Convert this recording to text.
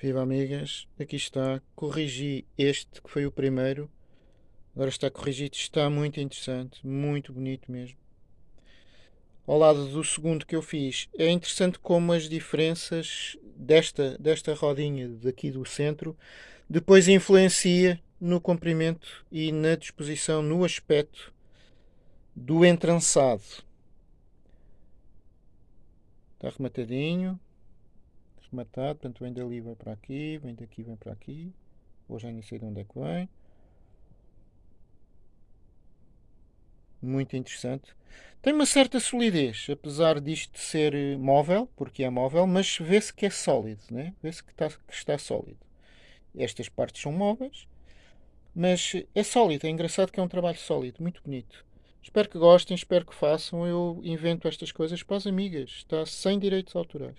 Viva amigas, aqui está, corrigi este que foi o primeiro, agora está corrigido, está muito interessante, muito bonito mesmo. Ao lado do segundo que eu fiz, é interessante como as diferenças desta, desta rodinha daqui do centro depois influencia no comprimento e na disposição, no aspecto do entrançado. Está rematadinho, rematado, portanto vem dali, vem para aqui, vem daqui, vem para aqui. Ou já nem sei de onde é que vem. Muito interessante. Tem uma certa solidez, apesar disto ser eh, móvel, porque é móvel, mas vê-se que é sólido, né? vê-se que está, que está sólido. Estas partes são móveis, mas é sólido, é engraçado que é um trabalho sólido, muito bonito. Espero que gostem, espero que façam. Eu invento estas coisas para as amigas, está sem direitos autorais.